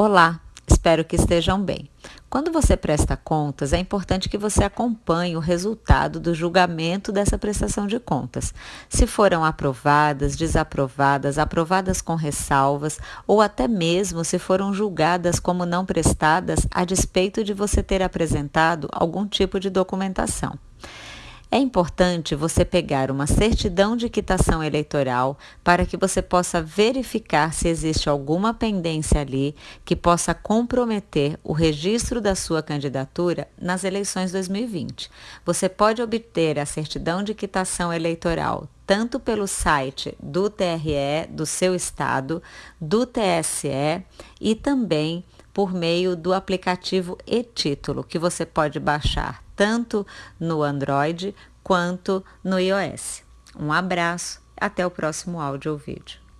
Olá, espero que estejam bem. Quando você presta contas, é importante que você acompanhe o resultado do julgamento dessa prestação de contas. Se foram aprovadas, desaprovadas, aprovadas com ressalvas ou até mesmo se foram julgadas como não prestadas a despeito de você ter apresentado algum tipo de documentação. É importante você pegar uma certidão de quitação eleitoral para que você possa verificar se existe alguma pendência ali que possa comprometer o registro da sua candidatura nas eleições 2020. Você pode obter a certidão de quitação eleitoral tanto pelo site do TRE do seu estado, do TSE e também por meio do aplicativo e-título, que você pode baixar tanto no Android quanto no iOS. Um abraço, até o próximo áudio ou vídeo.